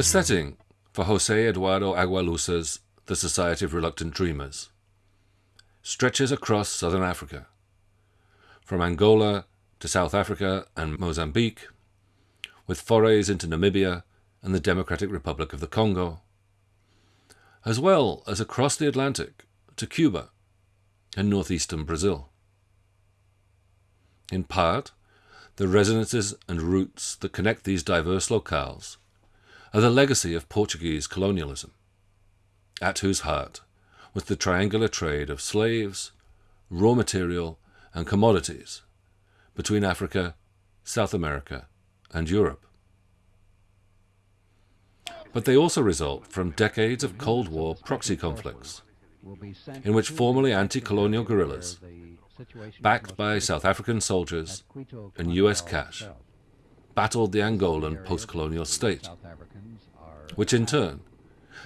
The setting for Jose Eduardo Agualusa's The Society of Reluctant Dreamers stretches across southern Africa, from Angola to South Africa and Mozambique, with forays into Namibia and the Democratic Republic of the Congo, as well as across the Atlantic to Cuba and northeastern Brazil. In part, the resonances and roots that connect these diverse locales are the legacy of Portuguese colonialism, at whose heart was the triangular trade of slaves, raw material, and commodities between Africa, South America, and Europe. But they also result from decades of Cold War proxy conflicts, in which formerly anti colonial guerrillas, backed by South African soldiers and US cash, battled the Angolan post colonial state, which in turn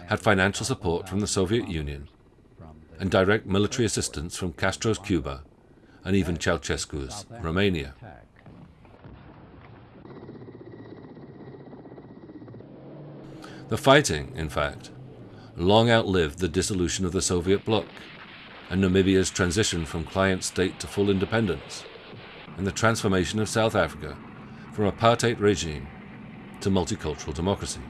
had financial support from the Soviet Union and direct military assistance from Castro's Cuba and even Ceausescu's Romania. The fighting, in fact, long outlived the dissolution of the Soviet bloc and Namibia's transition from client state to full independence, and the transformation of South Africa from apartheid regime to multicultural democracy.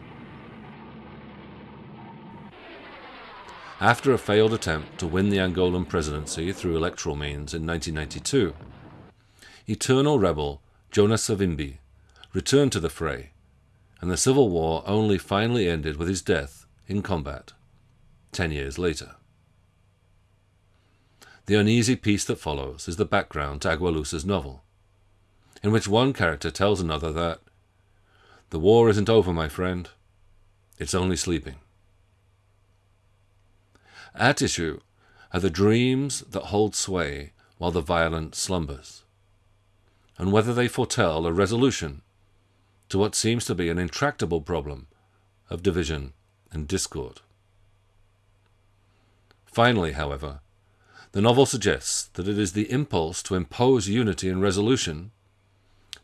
After a failed attempt to win the Angolan presidency through electoral means in 1992, eternal rebel Jonas Savimbi returned to the fray, and the civil war only finally ended with his death in combat ten years later. The uneasy peace that follows is the background to Agualusa's novel, in which one character tells another that the war isn't over, my friend, it's only sleeping. At issue are the dreams that hold sway while the violence slumbers, and whether they foretell a resolution to what seems to be an intractable problem of division and discord. Finally, however, the novel suggests that it is the impulse to impose unity and resolution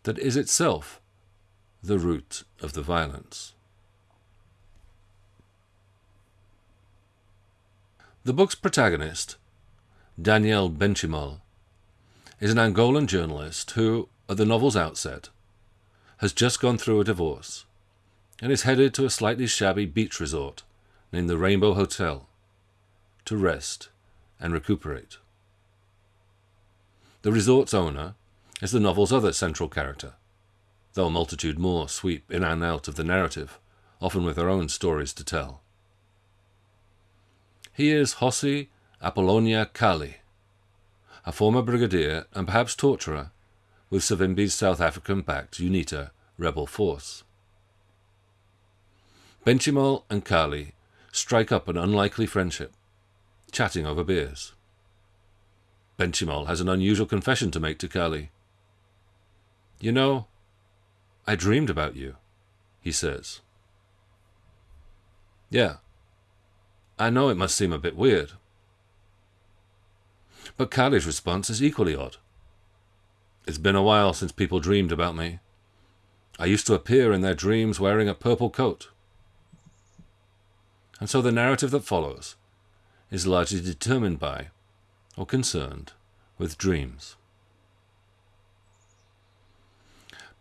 that is itself the root of the violence. The book's protagonist, Daniel Benchimol, is an Angolan journalist who, at the novel's outset, has just gone through a divorce and is headed to a slightly shabby beach resort named the Rainbow Hotel to rest and recuperate. The resort's owner is the novel's other central character, though a multitude more sweep in and out of the narrative, often with their own stories to tell. He is Jose Apollonia Kali, a former brigadier and perhaps torturer with Savimbi's South African-backed UNITA rebel force. Benchimol and Kali strike up an unlikely friendship, chatting over beers. Benchimol has an unusual confession to make to Kali. You know, I dreamed about you, he says. Yeah, I know it must seem a bit weird. But Kali's response is equally odd. It's been a while since people dreamed about me. I used to appear in their dreams wearing a purple coat. And so the narrative that follows is largely determined by, or concerned, with dreams.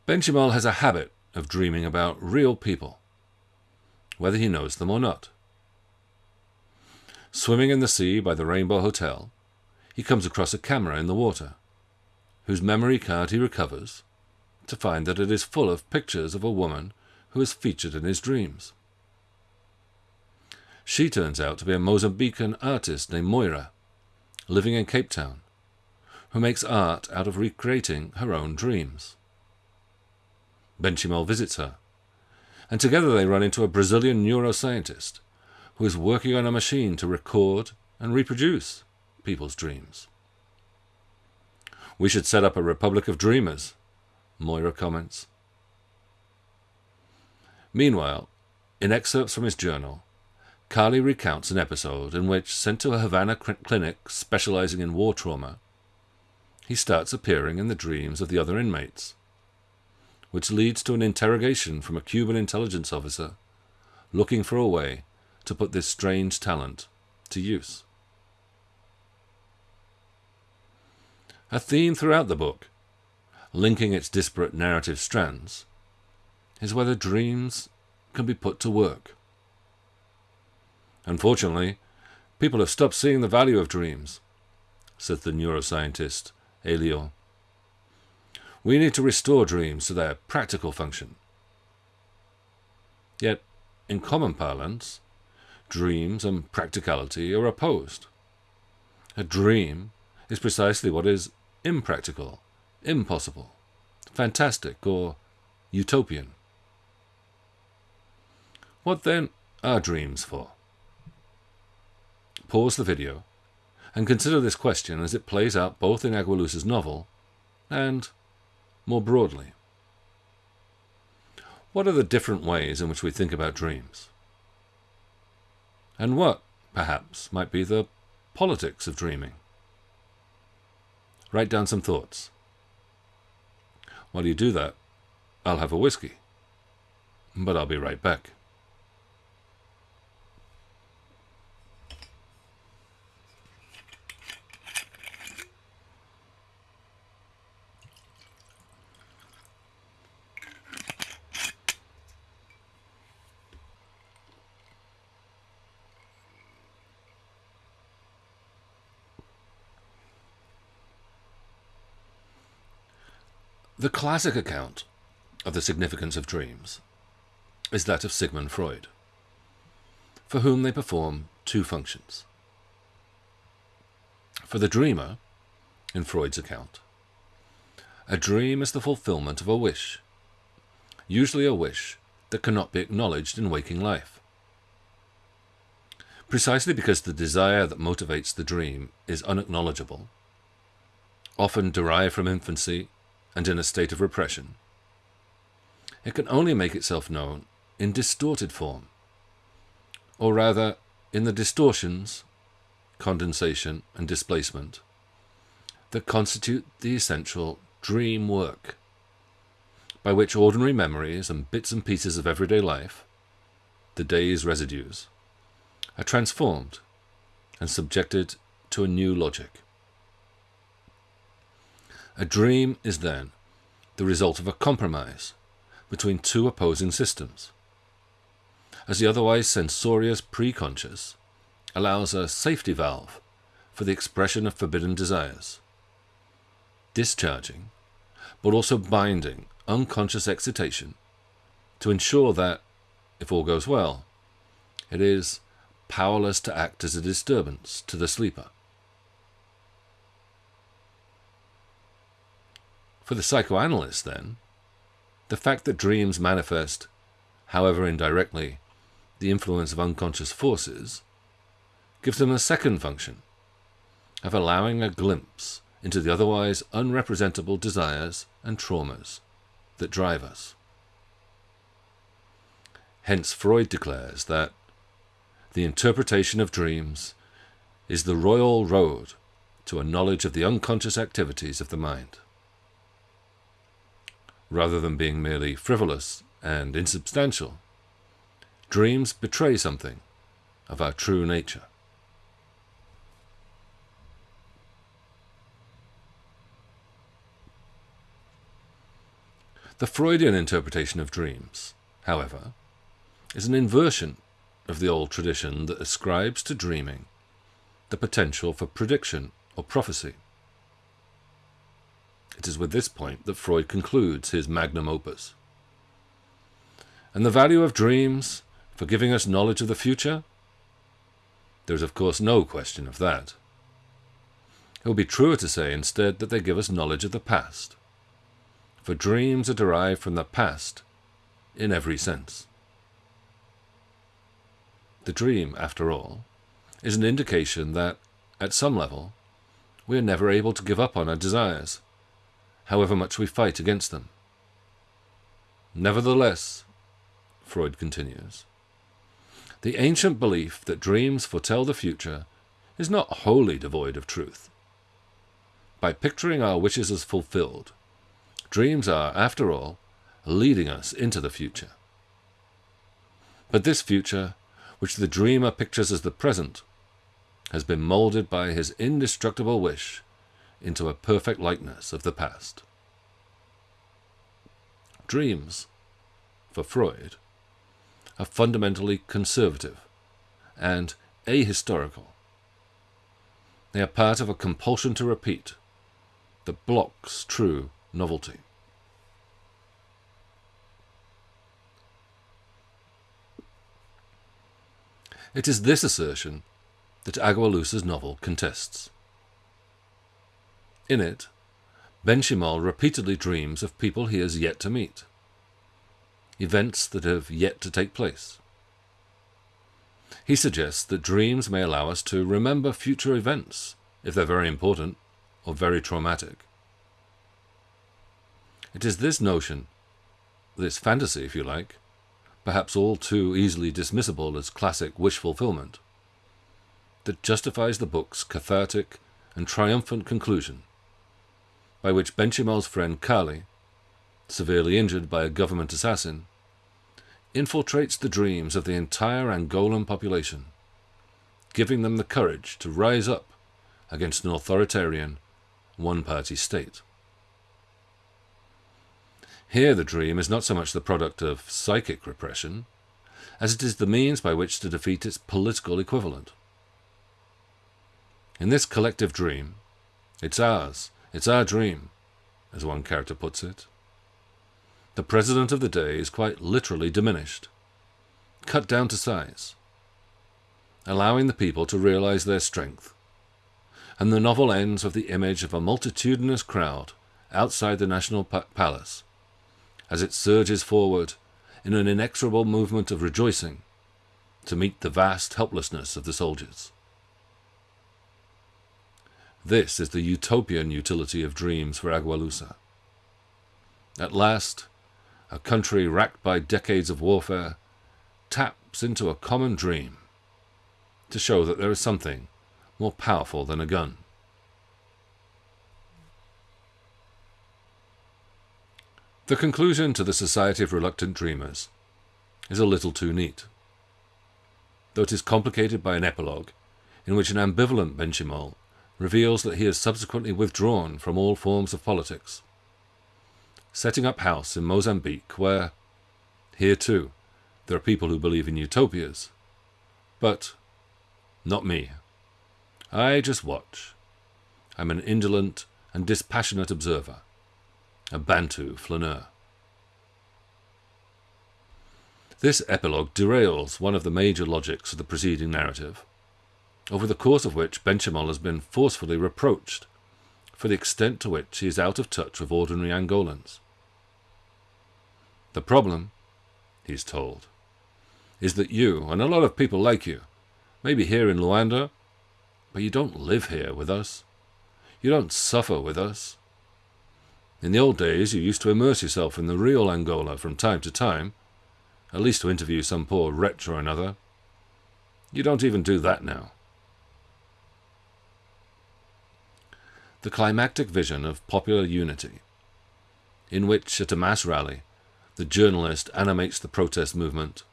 Benchimol has a habit of dreaming about real people, whether he knows them or not. Swimming in the sea by the Rainbow Hotel, he comes across a camera in the water, whose memory card he recovers to find that it is full of pictures of a woman who is featured in his dreams. She turns out to be a Mozambican artist named Moira, living in Cape Town, who makes art out of recreating her own dreams. Benchimol visits her, and together they run into a Brazilian neuroscientist who is working on a machine to record and reproduce people's dreams. We should set up a Republic of Dreamers, Moira comments. Meanwhile, in excerpts from his journal, Kali recounts an episode in which, sent to a Havana clinic specializing in war trauma, he starts appearing in the dreams of the other inmates, which leads to an interrogation from a Cuban intelligence officer looking for a way to put this strange talent to use. A theme throughout the book, linking its disparate narrative strands, is whether dreams can be put to work. Unfortunately, people have stopped seeing the value of dreams, says the neuroscientist Elio. We need to restore dreams to their practical function. Yet, in common parlance, dreams and practicality are opposed. A dream is precisely what is impractical, impossible, fantastic, or utopian. What then are dreams for? Pause the video and consider this question as it plays out both in Agualusa's novel and more broadly. What are the different ways in which we think about dreams? And what, perhaps, might be the politics of dreaming? Write down some thoughts. While you do that, I'll have a whiskey. But I'll be right back. The classic account of the significance of dreams is that of Sigmund Freud, for whom they perform two functions. For the dreamer, in Freud's account, a dream is the fulfillment of a wish, usually a wish that cannot be acknowledged in waking life. Precisely because the desire that motivates the dream is unacknowledgeable, often derived from infancy and in a state of repression. It can only make itself known in distorted form, or rather in the distortions, condensation, and displacement that constitute the essential dream work, by which ordinary memories and bits and pieces of everyday life, the day's residues, are transformed and subjected to a new logic. A dream is then the result of a compromise between two opposing systems, as the otherwise censorious preconscious allows a safety valve for the expression of forbidden desires, discharging, but also binding unconscious excitation to ensure that, if all goes well, it is powerless to act as a disturbance to the sleeper. For the psychoanalyst, then, the fact that dreams manifest, however indirectly, the influence of unconscious forces gives them a second function of allowing a glimpse into the otherwise unrepresentable desires and traumas that drive us. Hence, Freud declares that the interpretation of dreams is the royal road to a knowledge of the unconscious activities of the mind rather than being merely frivolous and insubstantial. Dreams betray something of our true nature. The Freudian interpretation of dreams, however, is an inversion of the old tradition that ascribes to dreaming the potential for prediction or prophecy. It is with this point that Freud concludes his magnum opus. And the value of dreams for giving us knowledge of the future? There is, of course, no question of that. It would be truer to say instead that they give us knowledge of the past, for dreams are derived from the past in every sense. The dream, after all, is an indication that, at some level, we are never able to give up on our desires however much we fight against them. Nevertheless, Freud continues, the ancient belief that dreams foretell the future is not wholly devoid of truth. By picturing our wishes as fulfilled, dreams are, after all, leading us into the future. But this future, which the dreamer pictures as the present, has been moulded by his indestructible wish into a perfect likeness of the past. Dreams, for Freud, are fundamentally conservative and ahistorical. They are part of a compulsion to repeat that blocks true novelty. It is this assertion that Agualusa's novel contests. In it, Benchimol repeatedly dreams of people he has yet to meet, events that have yet to take place. He suggests that dreams may allow us to remember future events, if they're very important or very traumatic. It is this notion, this fantasy, if you like, perhaps all too easily dismissible as classic wish fulfillment, that justifies the book's cathartic and triumphant conclusion, by which Benchimol's friend Kali, severely injured by a government assassin, infiltrates the dreams of the entire Angolan population, giving them the courage to rise up against an authoritarian, one-party state. Here the dream is not so much the product of psychic repression, as it is the means by which to defeat its political equivalent. In this collective dream, it's ours, it's our dream, as one character puts it. The president of the day is quite literally diminished, cut down to size, allowing the people to realize their strength. And the novel ends with the image of a multitudinous crowd outside the National Palace as it surges forward in an inexorable movement of rejoicing to meet the vast helplessness of the soldiers. This is the utopian utility of dreams for Agualusa. At last, a country racked by decades of warfare taps into a common dream to show that there is something more powerful than a gun. The conclusion to the Society of Reluctant Dreamers is a little too neat, though it is complicated by an epilogue in which an ambivalent Benchimol reveals that he has subsequently withdrawn from all forms of politics, setting up house in Mozambique where, here too, there are people who believe in utopias, but not me. I just watch. I'm an indolent and dispassionate observer a Bantu flaneur. This epilogue derails one of the major logics of the preceding narrative, over the course of which Benchimol has been forcefully reproached for the extent to which he is out of touch with ordinary Angolans. The problem, he is told, is that you, and a lot of people like you, may be here in Luanda, but you don't live here with us. You don't suffer with us. In the old days, you used to immerse yourself in the real Angola from time to time, at least to interview some poor wretch or another. You don't even do that now. The climactic vision of popular unity, in which, at a mass rally, the journalist animates the protest movement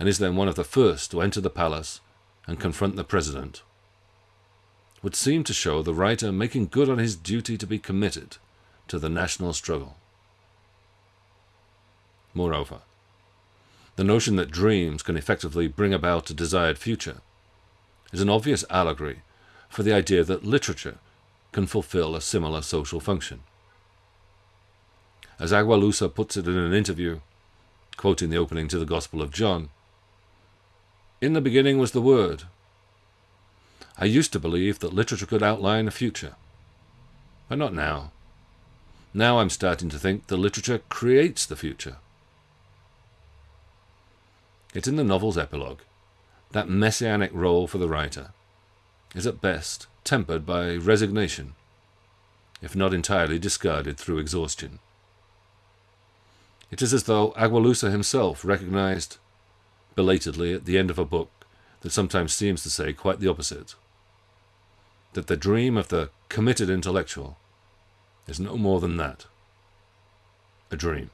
and is then one of the first to enter the palace and confront the president, would seem to show the writer making good on his duty to be committed to the national struggle. Moreover, the notion that dreams can effectively bring about a desired future is an obvious allegory for the idea that literature can fulfill a similar social function. As Agualusa puts it in an interview, quoting the opening to the Gospel of John, In the beginning was the Word. I used to believe that literature could outline a future, but not now. Now I'm starting to think the literature creates the future. It's in the novel's epilogue, that messianic role for the writer is at best tempered by resignation, if not entirely discarded through exhaustion. It is as though Agualusa himself recognized, belatedly at the end of a book that sometimes seems to say quite the opposite, that the dream of the committed intellectual is no more than that, a dream.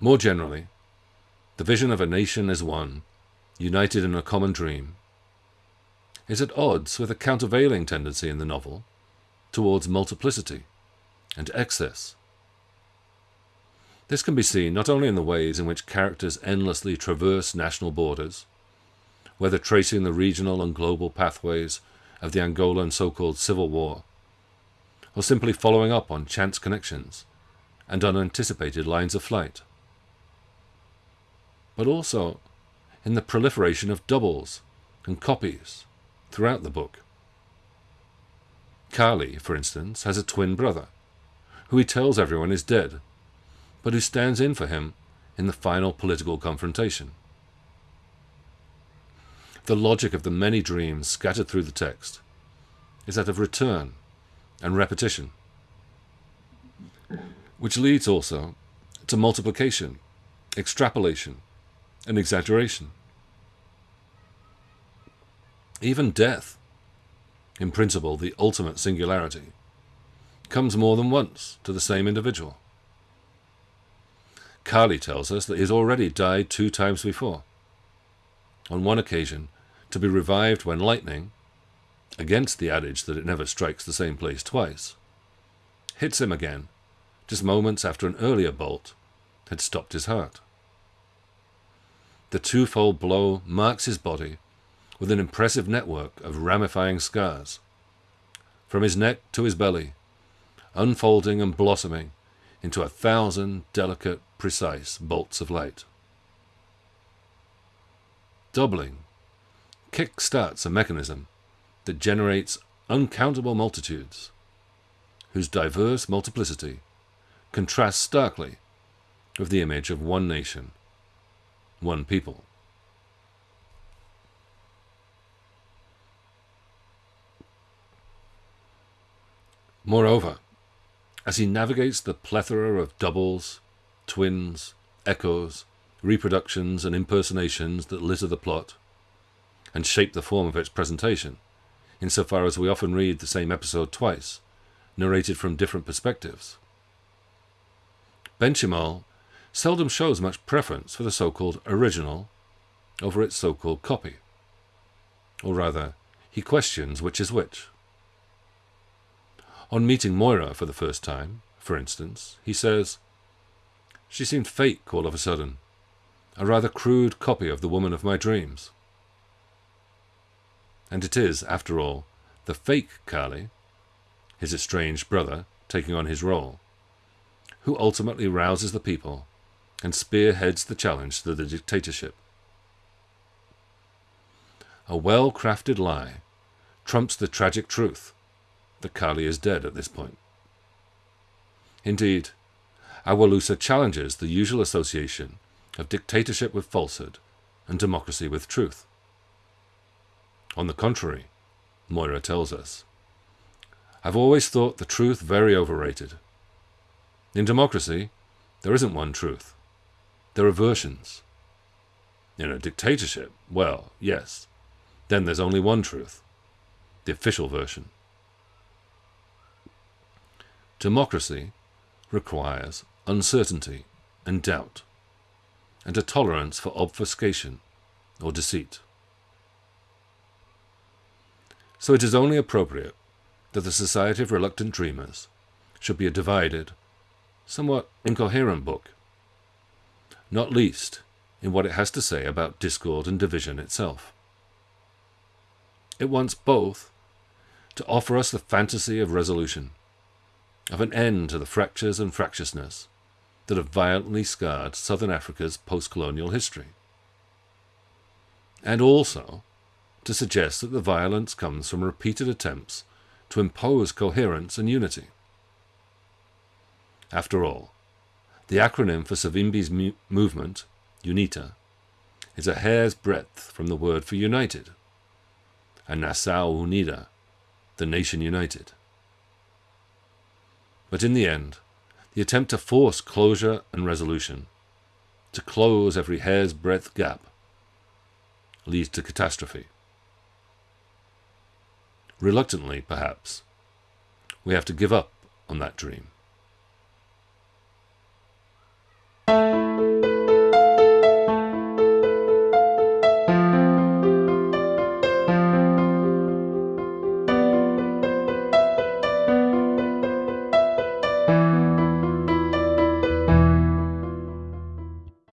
More generally, the vision of a nation as one, united in a common dream, is at odds with a countervailing tendency in the novel towards multiplicity and excess. This can be seen not only in the ways in which characters endlessly traverse national borders, whether tracing the regional and global pathways of the Angolan so-called civil war, or simply following up on chance connections and unanticipated lines of flight, but also in the proliferation of doubles and copies throughout the book. Kali, for instance, has a twin brother, who he tells everyone is dead, but who stands in for him in the final political confrontation. The logic of the many dreams scattered through the text is that of return and repetition, which leads also to multiplication, extrapolation, and exaggeration. Even death, in principle the ultimate singularity, comes more than once to the same individual. Kali tells us that he has already died two times before. On one occasion, to be revived when lightning, against the adage that it never strikes the same place twice, hits him again, just moments after an earlier bolt had stopped his heart. The twofold blow marks his body with an impressive network of ramifying scars, from his neck to his belly, unfolding and blossoming into a thousand delicate, precise bolts of light. Doubling. Kick starts a mechanism that generates uncountable multitudes, whose diverse multiplicity contrasts starkly with the image of one nation, one people. Moreover, as he navigates the plethora of doubles, twins, echoes, reproductions, and impersonations that litter the plot, and shape the form of its presentation, insofar as we often read the same episode twice, narrated from different perspectives. Benchimol seldom shows much preference for the so-called original over its so-called copy. Or rather, he questions which is which. On meeting Moira for the first time, for instance, he says, She seemed fake all of a sudden, a rather crude copy of the woman of my dreams. And it is, after all, the fake Kali, his estranged brother, taking on his role, who ultimately rouses the people and spearheads the challenge to the dictatorship. A well-crafted lie trumps the tragic truth that Kali is dead at this point. Indeed, Agualusa challenges the usual association of dictatorship with falsehood and democracy with truth. On the contrary, Moira tells us, I've always thought the truth very overrated. In democracy, there isn't one truth. There are versions. In a dictatorship, well, yes, then there's only one truth, the official version. Democracy requires uncertainty and doubt, and a tolerance for obfuscation or deceit. So it is only appropriate that the Society of Reluctant Dreamers should be a divided, somewhat incoherent book, not least in what it has to say about discord and division itself. It wants both to offer us the fantasy of resolution of an end to the fractures and fractiousness that have violently scarred southern Africa's post-colonial history. And also to suggest that the violence comes from repeated attempts to impose coherence and unity. After all, the acronym for Savimbi's movement, UNITA, is a hair's breadth from the word for united, and Nação Unida, the nation united. But in the end, the attempt to force closure and resolution, to close every hair's breadth gap, leads to catastrophe. Reluctantly, perhaps, we have to give up on that dream. Thank you